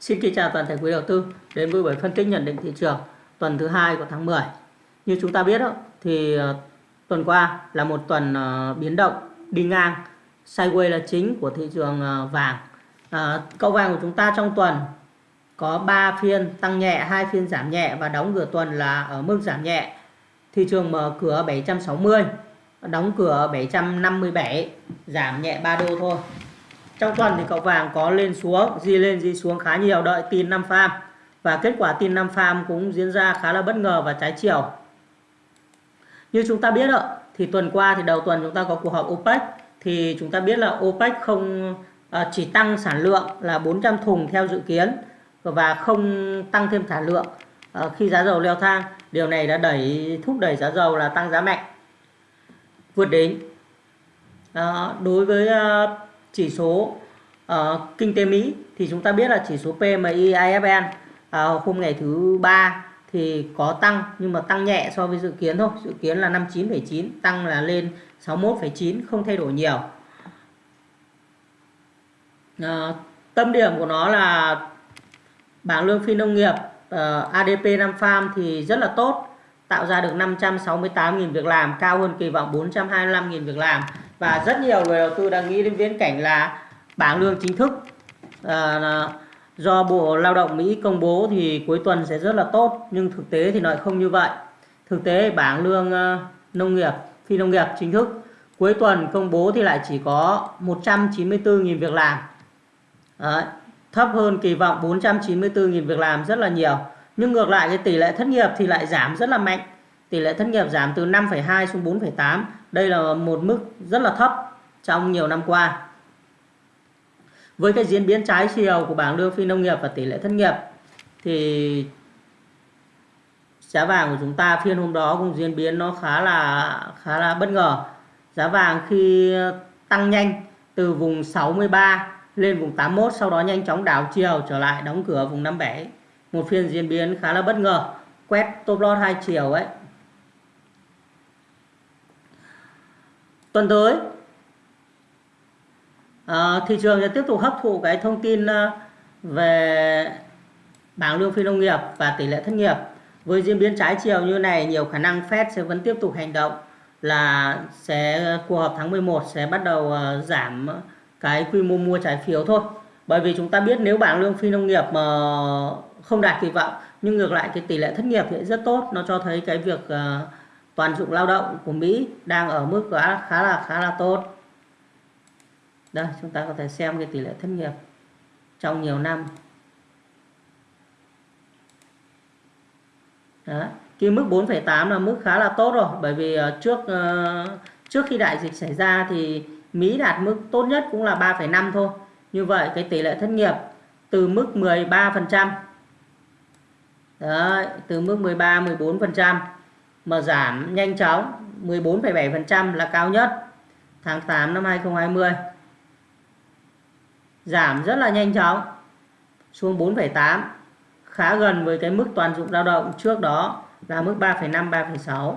Xin kính chào toàn thể quý đầu tư đến với buổi phân tích nhận định thị trường tuần thứ hai của tháng 10. Như chúng ta biết đó, thì ờ, tuần qua là một tuần ờ, biến động đi ngang sideways là chính của thị trường ờ, vàng. À, cậu vàng của chúng ta trong tuần có 3 phiên tăng nhẹ, hai phiên giảm nhẹ và đóng cửa tuần là ở mức giảm nhẹ. Thị trường mở cửa 760, đóng cửa 757, giảm nhẹ 3 đô thôi. Trong tuần thì cậu vàng có lên xuống, di lên di xuống khá nhiều đợi tin năm farm và kết quả tin năm farm cũng diễn ra khá là bất ngờ và trái chiều. Như chúng ta biết ạ thì tuần qua thì đầu tuần chúng ta có cuộc họp OPEC thì chúng ta biết là OPEC không à, chỉ tăng sản lượng là 400 thùng theo dự kiến và không tăng thêm sản lượng à, khi giá dầu leo thang. Điều này đã đẩy thúc đẩy giá dầu là tăng giá mạnh vượt đỉnh. À, đối với à, chỉ số uh, kinh tế Mỹ thì chúng ta biết là chỉ số PMI IFN uh, à, hôm ngày thứ ba thì có tăng nhưng mà tăng nhẹ so với dự kiến thôi. Dự kiến là 59,9 tăng là lên 61,9 không thay đổi nhiều. Uh, tâm điểm của nó là bảng lương phi nông nghiệp ờ, uh, ADP năm farm thì rất là tốt tạo ra được 568.000 việc làm cao hơn kỳ vọng 425.000 việc làm và rất nhiều người đầu tư đang nghĩ đến viễn cảnh là bảng lương chính thức. À, do Bộ Lao động Mỹ công bố thì cuối tuần sẽ rất là tốt nhưng thực tế thì lại không như vậy. Thực tế bảng lương ờ, nông nghiệp phi nông nghiệp chính thức cuối tuần công bố thì lại chỉ có 194.000 việc làm. Đấy, thấp hơn kỳ vọng 494.000 việc làm rất là nhiều. Nhưng ngược lại cái tỷ lệ thất nghiệp thì lại giảm rất là mạnh. Tỷ lệ thất nghiệp giảm từ 5,2 xuống 4,8 đây là một mức rất là thấp trong nhiều năm qua. Với cái diễn biến trái chiều của bảng lương phi nông nghiệp và tỷ lệ thất nghiệp, thì giá vàng của chúng ta phiên hôm đó cũng diễn biến nó khá là khá là bất ngờ. Giá vàng khi tăng nhanh từ vùng 63 lên vùng 81 sau đó nhanh chóng đảo chiều trở lại đóng cửa vùng 57 một phiên diễn biến khá là bất ngờ, quét top loss hai chiều ấy. Tuần tới. À, thị trường sẽ tiếp tục hấp thụ cái thông tin ờ, về bảng lương phi nông nghiệp và tỷ lệ thất nghiệp. Với diễn biến trái chiều như này nhiều khả năng Fed sẽ vẫn tiếp tục hành động là sẽ cuộc họp tháng 11 sẽ bắt đầu uh, giảm cái quy mô mua trái phiếu thôi. Bởi vì chúng ta biết nếu bảng lương phi nông nghiệp mà không đạt kỳ vọng nhưng ngược lại cái tỷ lệ thất nghiệp thì rất tốt nó cho thấy cái việc uh, toàn dụng lao động của Mỹ đang ở mức khá, khá là khá là tốt đây chúng ta có thể xem cái tỷ lệ thất nghiệp trong nhiều năm Đó. Cái mức 4,8 là mức khá là tốt rồi bởi vì ờ, trước ờ, trước khi đại dịch xảy ra thì Mỹ đạt mức tốt nhất cũng là 3,5 thôi. Như vậy cái tỷ lệ thất nghiệp từ mức 13% trăm từ mức 13 14% mà giảm nhanh chóng 14,7% là cao nhất tháng 8 năm 2020 giảm rất là nhanh chóng xuống 4,8 khá gần với cái mức toàn dụng lao động trước đó là mức 3,5 3,6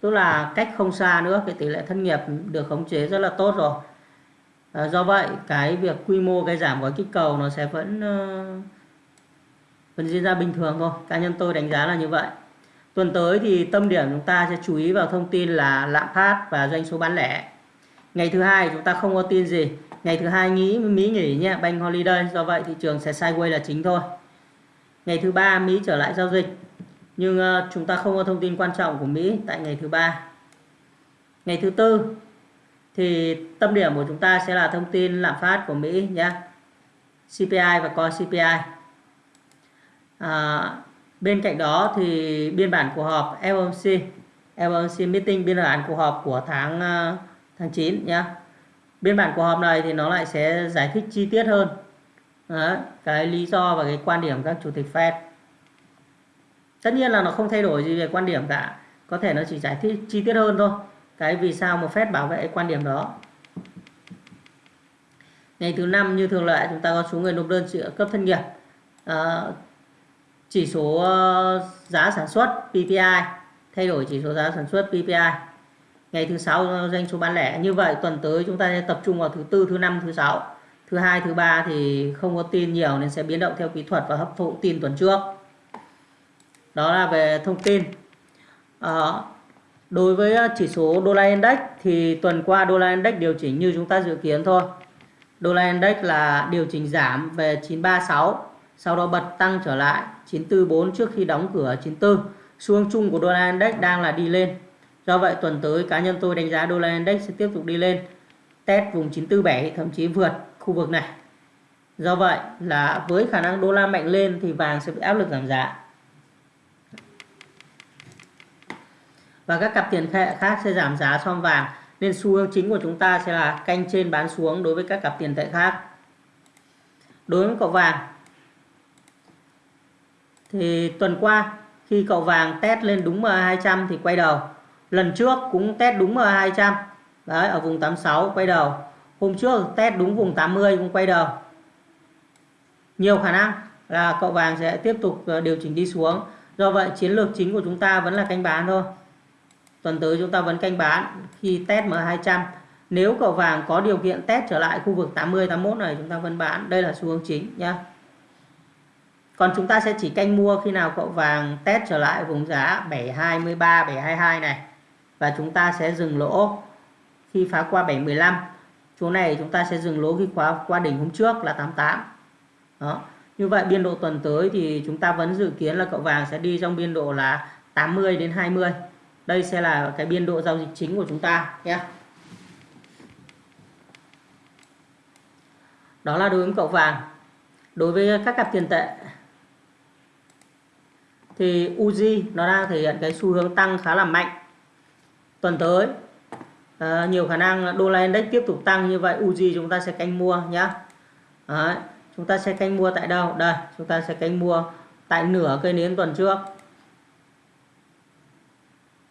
tức là cách không xa nữa cái tỷ lệ thất nghiệp được khống chế rất là tốt rồi. À, do vậy cái việc quy mô cái giảm gói kích cầu nó sẽ vẫn uh, vẫn diễn ra bình thường thôi. Cá nhân tôi đánh giá là như vậy tuần tới thì tâm điểm chúng ta sẽ chú ý vào thông tin là lạm phát và doanh số bán lẻ. Ngày thứ hai chúng ta không có tin gì. Ngày thứ hai nghĩ Mỹ nghỉ nhé bank holiday. Do vậy thị trường sẽ sideways là chính thôi. Ngày thứ ba Mỹ trở lại giao dịch. Nhưng uh, chúng ta không có thông tin quan trọng của Mỹ tại ngày thứ ba. Ngày thứ tư thì tâm điểm của chúng ta sẽ là thông tin lạm phát của Mỹ nhé. CPI và Core CPI à, bên cạnh đó thì biên bản cuộc họp FOMC FOMC meeting biên bản cuộc họp của tháng ờ, tháng 9 nhé biên bản cuộc họp này thì nó lại sẽ giải thích chi tiết hơn. Đấy, cái lý do và cái quan điểm các chủ tịch Fed. Tất nhiên là nó không thay đổi gì về quan điểm cả. Có thể nó chỉ giải thích chi tiết hơn thôi. Cái vì sao một Fed bảo vệ quan điểm đó. Ngày thứ năm như thường lệ chúng ta có số người nộp đơn trợ cấp thân nghiệp. À, chỉ số ờ, giá sản xuất PPI thay đổi chỉ số giá sản xuất PPI ngày thứ sáu doanh số bán lẻ như vậy tuần tới chúng ta sẽ tập trung vào thứ tư thứ năm thứ sáu. Thứ hai thứ ba thì không có tin nhiều nên sẽ biến động theo kỹ thuật và hấp thụ tin tuần trước. Đó là về thông tin. À, đối với ờ, chỉ số đô la index thì tuần qua đô la index điều chỉnh như chúng ta dự kiến thôi. Đô la index là điều chỉnh giảm về 936 sau đó bật tăng trở lại 944 trước khi đóng cửa 94 xu hướng chung của đô la index đang là đi lên. Do vậy, tuần tới, cá nhân tôi đánh giá đô la index sẽ tiếp tục đi lên, test vùng 947 thậm chí vượt khu vực này. Do vậy là với khả năng đô la mạnh lên thì vàng sẽ bị áp lực giảm giá. Và các cặp tiền tệ khác sẽ giảm giá so vàng, nên xu hướng chính của chúng ta sẽ là canh trên bán xuống đối với các cặp tiền tệ khác. Đối với cậu vàng thì tuần qua, khi cậu vàng test lên đúng MA200 thì quay đầu. Lần trước cũng test đúng MA200 đấy, ở vùng 86 quay đầu. Hôm trước test đúng vùng 80 cũng quay đầu. Nhiều khả năng là cậu vàng sẽ tiếp tục ờ, điều chỉnh đi xuống. Do vậy, chiến lược chính của chúng ta vẫn là canh bán thôi. Tuần tới chúng ta vẫn canh bán khi test M200 nếu cậu vàng có điều kiện test trở lại khu vực 80 81 này, chúng ta vẫn bán. Đây là xu hướng chính nhá còn chúng ta sẽ chỉ canh mua khi nào cậu vàng test trở lại vùng giá 723 722 này. Và chúng ta sẽ dừng lỗ khi phá qua 715 chỗ này chúng ta sẽ dừng lỗ khi khóa qua đỉnh hôm trước là 88 đó. Như vậy biên độ tuần tới thì chúng ta vẫn dự kiến là cậu vàng sẽ đi trong biên độ là 80 đến 20 đây sẽ là cái biên độ giao dịch chính của chúng ta nhé. Đó là đối với cậu vàng. Đối với các cặp tiền tệ thì Uzi nó đang thể hiện cái xu hướng tăng khá là mạnh. Tuần tới à, nhiều khả năng đô la index tiếp tục tăng như vậy Uzi chúng ta sẽ canh mua nhé Đấy, chúng ta sẽ canh mua tại đâu? Đây chúng ta sẽ canh mua tại nửa cây nến tuần trước.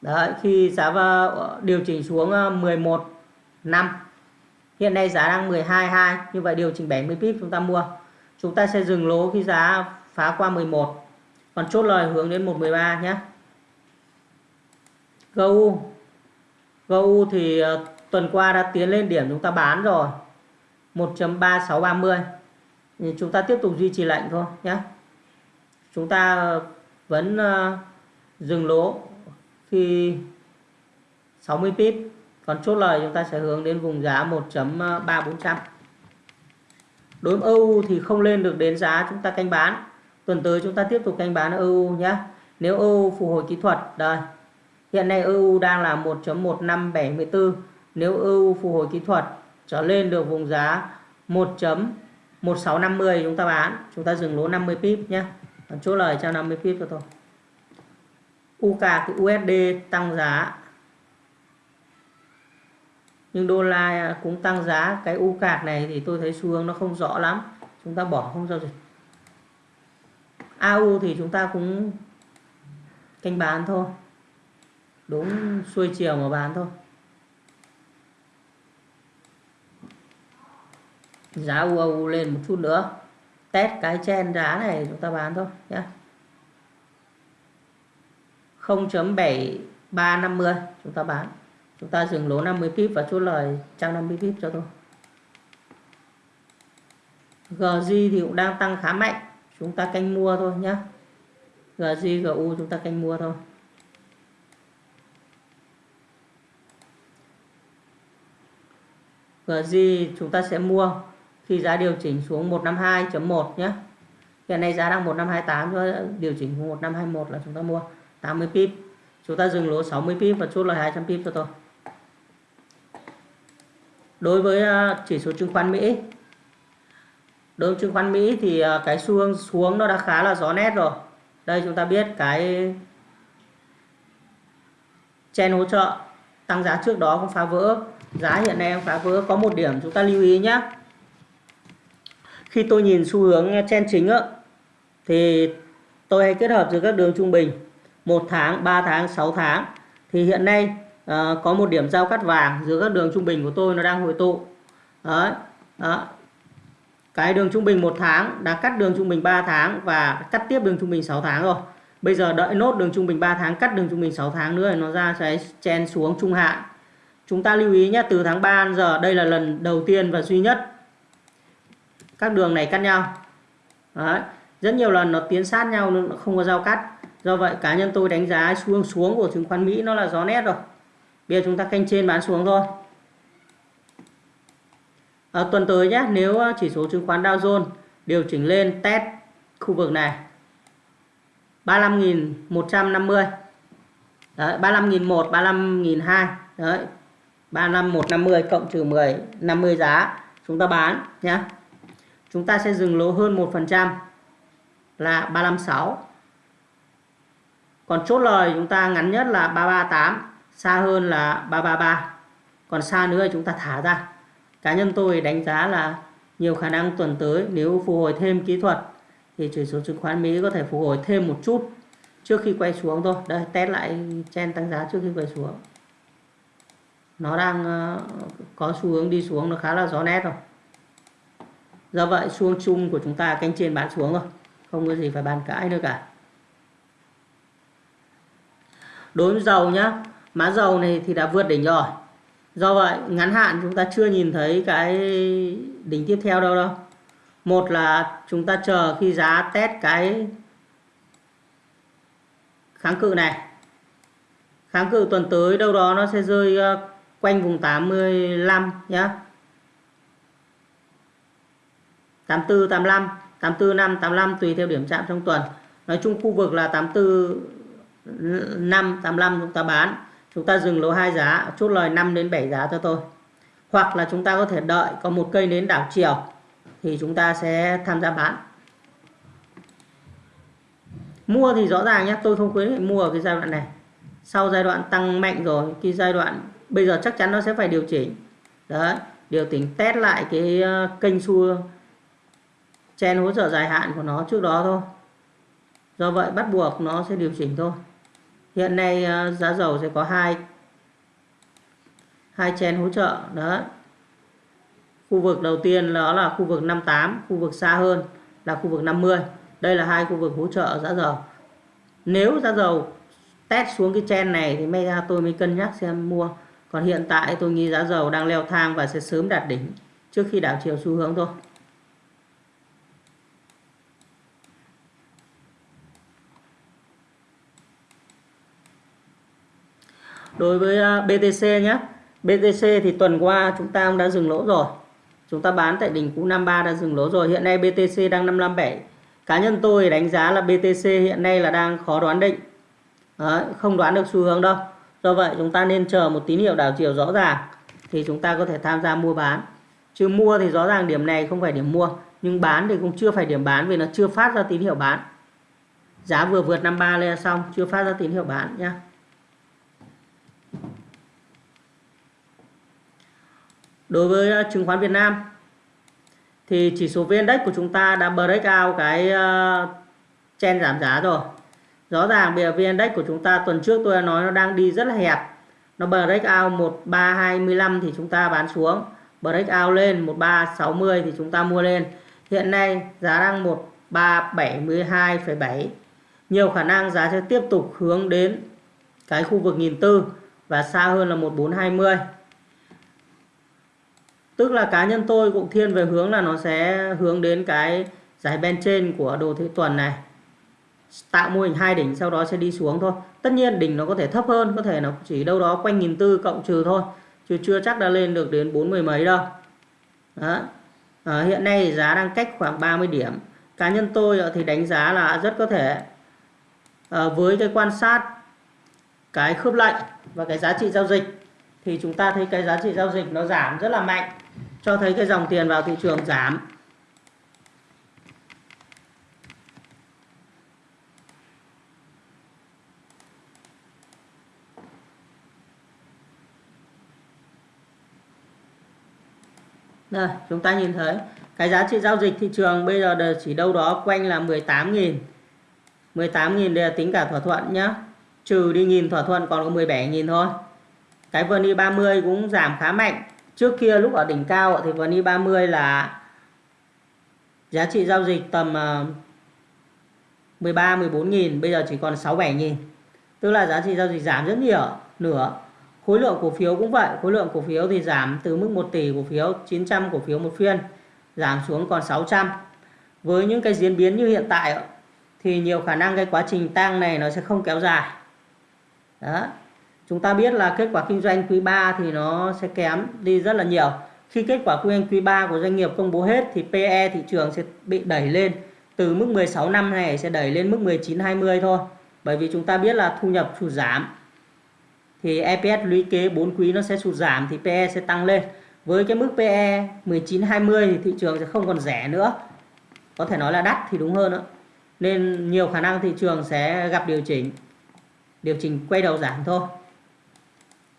Đấy, khi giá ờ, điều chỉnh xuống ờ, 11 năm hiện nay giá đang 12.2 như vậy điều chỉnh 70 pip chúng ta mua. Chúng ta sẽ dừng lỗ khi giá phá qua 11 còn chốt lời hướng đến 113 nhé. GU GU thì ờ, tuần qua đã tiến lên điểm chúng ta bán rồi. 1.3630 chúng ta tiếp tục duy trì lệnh thôi nhé. Chúng ta ờ, vẫn ờ, dừng lỗ khi 60 pip. Còn chốt lời chúng ta sẽ hướng đến vùng giá 1.3400 đối với EU thì không lên được đến giá chúng ta canh bán tuần tới chúng ta tiếp tục canh bán EU nhé nếu EU phục hồi kỹ thuật, đây. Hiện nay EU đang là 1.1574 nếu EU phục hồi kỹ thuật trở lên được vùng giá 1.1650 chúng ta bán, chúng ta dừng lỗ 50 pip nhé còn chốt lời cho 50 pip cho thôi UK thì USD tăng giá. Nhưng đô la cũng tăng giá. Cái u cạc này thì tôi thấy xu hướng nó không rõ lắm. Chúng ta bỏ không giao dịch. AU thì chúng ta cũng canh bán thôi đúng xuôi chiều mà bán thôi giá UAU lên một chút nữa test cái chen giá này chúng ta bán thôi nhé 0.7350 chúng ta bán chúng ta dừng lỗ 50 pip và chốt lời 150 pip cho tôi GG thì cũng đang tăng khá mạnh chúng ta canh mua thôi nhé GG GU chúng ta canh mua thôi. GG chúng ta sẽ mua khi giá điều chỉnh xuống 152.1 nhé hiện nay giá đang 1528 điều chỉnh xuống 1521 là chúng ta mua 80 pip. Chúng ta dừng lỗ 60 pip và chốt lời 200 pip cho tôi. Đối với à, chỉ số chứng khoán Mỹ đối với chứng khoán Mỹ thì ờ, cái xu hướng xuống nó đã khá là rõ nét rồi. Đây chúng ta biết cái chen hỗ trợ tăng giá trước đó cũng phá vỡ. Giá hiện nay phá vỡ. Có một điểm chúng ta lưu ý nhé khi tôi nhìn xu hướng chen chính á, thì tôi hay kết hợp giữa các đường trung bình một tháng 3 tháng 6 tháng. Thì hiện nay ờ, có một điểm giao cắt vàng giữa các đường trung bình của tôi nó đang hồi tụ. Đấy đó cái đường trung bình một tháng đã cắt đường trung bình 3 tháng và cắt tiếp đường trung bình 6 tháng rồi. Bây giờ đợi nốt đường trung bình 3 tháng, cắt đường trung bình 6 tháng nữa nó ra sẽ chen xuống trung hạn. Chúng ta lưu ý nhé từ tháng 3 giờ, đây là lần đầu tiên và duy nhất các đường này cắt nhau. Đấy. rất nhiều lần nó tiến sát nhau nó không có giao cắt. Do vậy cá nhân tôi đánh giá xu hướng xuống của chứng khoán Mỹ nó là gió nét rồi. Bây giờ chúng ta canh trên bán xuống thôi à, tuần tới nhé nếu ờ, chỉ số chứng khoán Dow Jones điều chỉnh lên test khu vực này 35.150 đấy 35.100 35.200 đấy 35150 cộng trừ 10 50 giá chúng ta bán nhé chúng ta sẽ dừng lỗ hơn 1% là 356 còn chốt lời chúng ta ngắn nhất là 338 xa hơn là 333 còn xa nữa thì chúng ta thả ra cá nhân tôi đánh giá là nhiều khả năng tuần tới nếu phục hồi thêm kỹ thuật thì chỉ số chứng khoán Mỹ có thể phục hồi thêm một chút trước khi quay xuống thôi. Đây, test lại chen tăng giá trước khi quay xuống. Nó đang ờ, có xu hướng đi xuống, nó khá là rõ nét rồi. Do vậy xu hướng chung của chúng ta canh trên bán xuống rồi. Không có gì phải bàn cãi nữa cả. Đối với dầu nhá, mã dầu này thì đã vượt đỉnh rồi do vậy, ngắn hạn chúng ta chưa nhìn thấy cái đỉnh tiếp theo đâu đâu. Một là chúng ta chờ khi giá test cái kháng cự này. Kháng cự tuần tới đâu đó nó sẽ rơi ờ, quanh vùng 85 nhá. 84 85 84 5 85 tùy theo điểm chạm trong tuần. Nói chung khu vực là 84 5 85 chúng ta bán chúng ta dừng lỗ hai giá, chốt lời 5 đến 7 giá cho tôi. Hoặc là chúng ta có thể đợi có một cây nến đảo chiều, thì chúng ta sẽ tham gia bán. Mua thì rõ ràng nhé tôi không khuyến nghị mua ở cái giai đoạn này. Sau giai đoạn tăng mạnh rồi, cái giai đoạn bây giờ chắc chắn nó sẽ phải điều chỉnh. Đấy, điều chỉnh test lại cái ờ, kênh xu chen hỗ trợ dài hạn của nó trước đó thôi. Do vậy bắt buộc nó sẽ điều chỉnh thôi hiện nay ờ, giá dầu sẽ có hai hai chen hỗ trợ, đó. Khu vực đầu tiên đó là khu vực 58 khu vực xa hơn là khu vực 50 đây là hai khu vực hỗ trợ giá dầu. Nếu giá dầu test xuống cái chen này thì may ra tôi mới cân nhắc xem mua. Còn hiện tại tôi nghĩ giá dầu đang leo thang và sẽ sớm đạt đỉnh trước khi đảo chiều xu hướng thôi. Đối với à, BTC nhé BTC thì tuần qua chúng ta cũng đã dừng lỗ rồi. Chúng ta bán tại đỉnh cũ 53 đã dừng lỗ rồi. Hiện nay BTC đang 557 cá nhân tôi đánh giá là BTC hiện nay là đang khó đoán định. Đấy, không đoán được xu hướng đâu. Do vậy chúng ta nên chờ một tín hiệu đảo chiều rõ ràng thì chúng ta có thể tham gia mua bán. Chứ mua thì rõ ràng điểm này không phải điểm mua nhưng bán thì cũng chưa phải điểm bán vì nó chưa phát ra tín hiệu bán. Giá vừa vượt 53 lên xong chưa phát ra tín hiệu bán nhé đối với ờ, chứng khoán Việt Nam thì chỉ số VN Index của chúng ta đã break out cái ờ, chen giảm giá rồi. Rõ ràng bây giờ VN Index của chúng ta tuần trước tôi đã nói nó đang đi rất là hẹp. Nó break out 1325 thì chúng ta bán xuống. Break out lên 1360 thì chúng ta mua lên. Hiện nay giá đang 1372,7 nhiều khả năng giá sẽ tiếp tục hướng đến cái khu vực nghìn và xa hơn là 1420 tức là cá nhân tôi cũng thiên về hướng là nó sẽ hướng đến cái giải bên trên của đồ thị tuần này. Tạo mô hình hai đỉnh sau đó sẽ đi xuống thôi. Tất nhiên đỉnh nó có thể thấp hơn có thể nó chỉ đâu đó quanh nghìn tư cộng trừ thôi. Chứ chưa chắc đã lên được đến bốn mươi mấy đâu. Đó. À, hiện nay giá đang cách khoảng 30 điểm. Cá nhân tôi ờ, thì đánh giá là rất có thể à, với cái quan sát cái khớp lệnh và cái giá trị giao dịch thì chúng ta thấy cái giá trị giao dịch nó giảm rất là mạnh cho thấy cái dòng tiền vào thị trường giảm. Đây, chúng ta nhìn thấy cái giá trị giao dịch thị trường bây giờ chỉ đâu đó quanh là 18.000 18.000 đây là tính cả thỏa thuận nhé trừ đi nghìn thỏa thuận còn có 17.000 thôi. Cái VN 30 cũng giảm khá mạnh trước kia lúc ở đỉnh cao thì VN 30 là giá trị giao dịch tầm ờ, 13 14 nghìn, bây giờ chỉ còn 6 7 nghìn. Tức là giá trị giao dịch giảm rất nhiều, nửa. Khối lượng cổ phiếu cũng vậy, khối lượng cổ phiếu thì giảm từ mức 1 tỷ cổ phiếu 900 cổ phiếu một phiên, giảm xuống còn 600 với những cái diễn biến như hiện tại thì nhiều khả năng cái quá trình tăng này nó sẽ không kéo dài. Đó chúng ta biết là kết quả kinh doanh quý 3 thì nó sẽ kém đi rất là nhiều. Khi kết quả kinh doanh quý 3 của doanh nghiệp công bố hết thì PE thị trường sẽ bị đẩy lên từ mức 16 năm này sẽ đẩy lên mức 19 20 thôi. Bởi vì chúng ta biết là thu nhập sụt giảm. Thì EPS lũy kế 4 quý nó sẽ sụt giảm thì PE sẽ tăng lên. Với cái mức PE 19 20 thì thị trường sẽ không còn rẻ nữa. Có thể nói là đắt thì đúng hơn nữa nên nhiều khả năng thị trường sẽ gặp điều chỉnh. Điều chỉnh quay đầu giảm thôi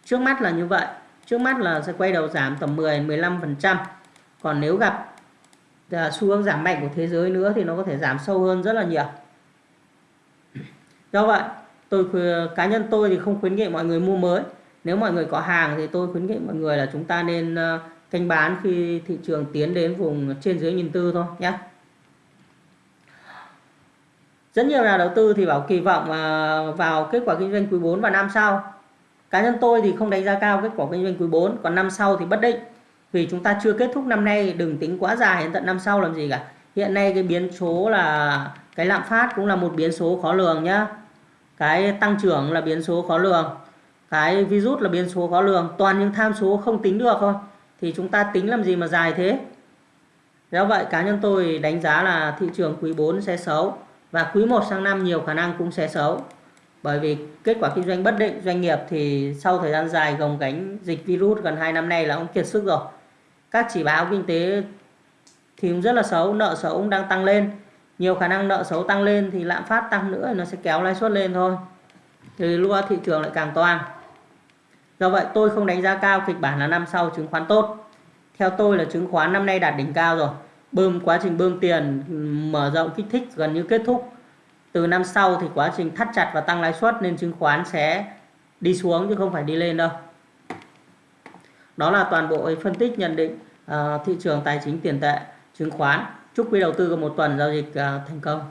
trước mắt là như vậy. Trước mắt là sẽ quay đầu giảm tầm 10 15 phần trăm. Còn nếu gặp à, xu hướng giảm mạnh của thế giới nữa thì nó có thể giảm sâu hơn rất là nhiều. Do vậy, tôi cá nhân tôi thì không khuyến nghị mọi người mua mới. Nếu mọi người có hàng thì tôi khuyến nghị mọi người là chúng ta nên à, canh bán khi thị trường tiến đến vùng trên dưới nghìn tư thôi nhé rất nhiều nhà đầu tư thì bảo kỳ vọng à, vào kết quả kinh doanh quý 4 và năm sau cá nhân tôi thì không đánh giá cao kết quả kinh doanh quý 4 còn năm sau thì bất định. Vì chúng ta chưa kết thúc năm nay, đừng tính quá dài đến tận năm sau làm gì cả. Hiện nay cái biến số là, cái lạm phát cũng là một biến số khó lường nhá. Cái tăng trưởng là biến số khó lường. Cái virus là biến số khó lường. Toàn những tham số không tính được thôi. Thì chúng ta tính làm gì mà dài thế? Do vậy, cá nhân tôi đánh giá là thị trường quý 4 sẽ xấu và quý 1 sang năm nhiều khả năng cũng sẽ xấu bởi vì kết quả kinh doanh bất định, doanh nghiệp thì sau thời gian dài gồng gánh dịch virus gần 2 năm nay là ông kiệt sức rồi. Các chỉ báo kinh tế thì cũng rất là xấu, nợ xấu cũng đang tăng lên. Nhiều khả năng nợ xấu tăng lên thì lạm phát tăng nữa, nó sẽ kéo lãi suất lên thôi. Thì lúc thị trường lại càng toang. Do vậy tôi không đánh giá cao kịch bản là năm sau chứng khoán tốt. Theo tôi là chứng khoán năm nay đạt đỉnh cao rồi. Bơm quá trình bơm tiền, mở rộng kích thích gần như kết thúc từ năm sau thì quá trình thắt chặt và tăng lãi suất nên chứng khoán sẽ đi xuống chứ không phải đi lên đâu. Đó là toàn bộ phân tích nhận định uh, thị trường tài chính tiền tệ chứng khoán. Chúc quý đầu tư có một tuần giao dịch uh, thành công.